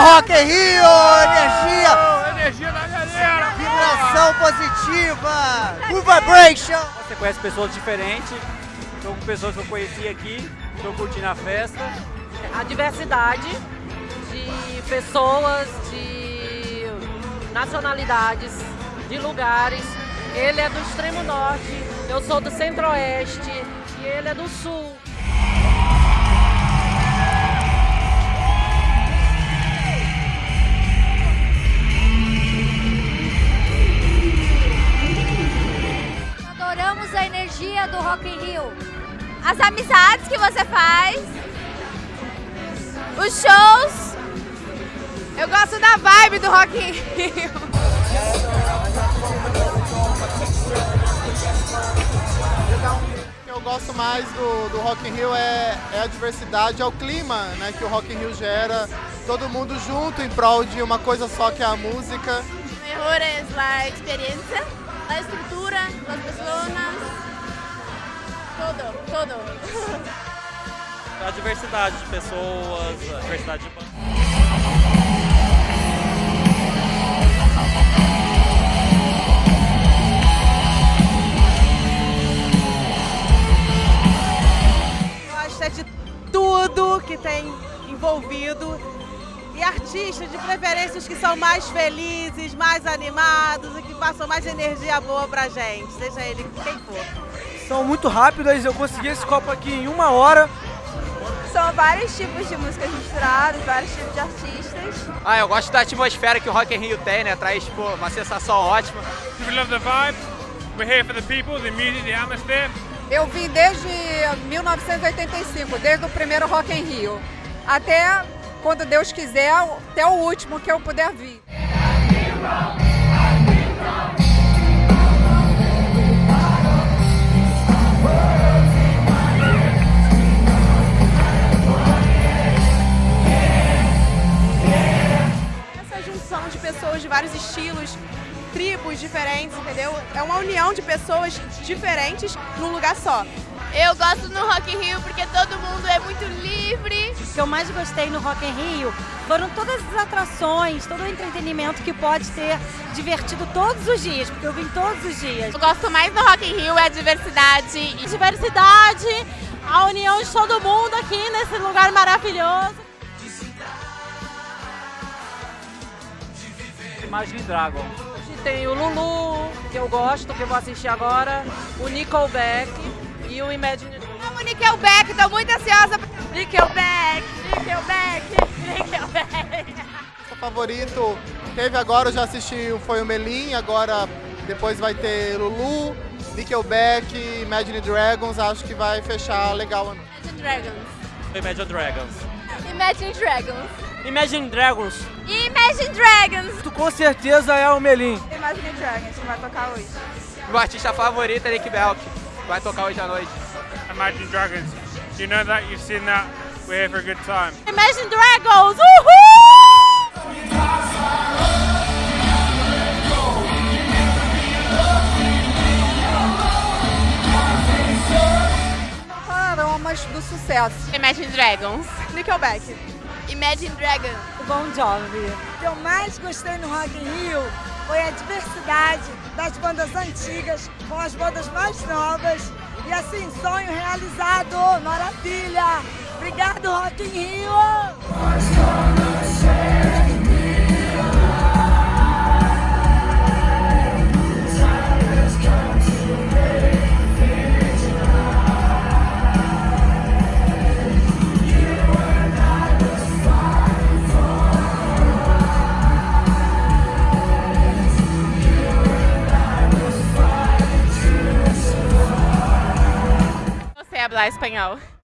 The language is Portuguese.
Rock in Rio! Energia! Energia da galera! Vibração positiva! Good vibration! Você conhece pessoas diferentes, estou com pessoas que eu conheci aqui, estou curtindo a festa. A diversidade de pessoas, de nacionalidades, de lugares. Ele é do extremo norte, eu sou do centro-oeste e ele é do sul. As amizades que você faz, os shows. Eu gosto da vibe do Rock in Rio. eu gosto mais do, do Rock in Rio é, é a diversidade, é o clima né, que o Rock in Rio gera. Todo mundo junto em prol de uma coisa só que é a música. Melhor é a experiência, a estrutura, as pessoas, todo, todo. A diversidade de pessoas, a diversidade de de tudo que tem envolvido e artistas de preferências que são mais felizes, mais animados e que passam mais energia boa pra gente, seja ele quem for. São muito rápidas, eu consegui esse copo aqui em uma hora. São vários tipos de músicas misturadas, vários tipos de artistas. Ah, eu gosto da atmosfera que o Rock in Rio tem, né? Traz tipo, uma sensação ótima. We love the vibe, we're here for the people, the music, the atmosphere. Eu vim desde 1985, desde o primeiro Rock in Rio, até quando Deus quiser, até o último que eu puder vir. Junção de pessoas de vários estilos, tribos diferentes, entendeu? É uma união de pessoas diferentes num lugar só. Eu gosto no Rock in Rio porque todo mundo é muito livre. O que eu mais gostei no Rock in Rio foram todas as atrações, todo o entretenimento que pode ter divertido todos os dias, porque eu vim todos os dias. Eu gosto mais no Rock in Rio é a diversidade. Diversidade, a união de todo mundo aqui nesse lugar maravilhoso. Imagine Dragon. Tem o Lulu, que eu gosto, que eu vou assistir agora, o Nickelback e o Imagine... Amo o Nickelback, tô muito ansiosa. Nickelback, Nickelback, Nickelback. O favorito teve agora, eu já assisti, foi o Melim, agora depois vai ter Lulu, Nickelback, Imagine Dragons, acho que vai fechar legal. Imagine Dragons. Imagine Dragons. Imagine Dragons. Imagine Dragons. Imagine Dragons. Tu com certeza é o Melim. Imagine Dragons, que vai tocar hoje. Meu artista favorito é Nick Belk, vai tocar hoje à noite. Imagine Dragons. You know that, you've seen that, we're here for a good time. Imagine Dragons, uhul! Paramas do sucesso. Imagine Dragons. Nickelback. Imagine Dragons. O Bon Jovi. O que eu mais gostei no Rock in Rio foi a diversidade das bandas antigas com as bandas mais novas. E assim, sonho realizado, maravilha! Obrigado, Rock in Rio! Hablar espanhol.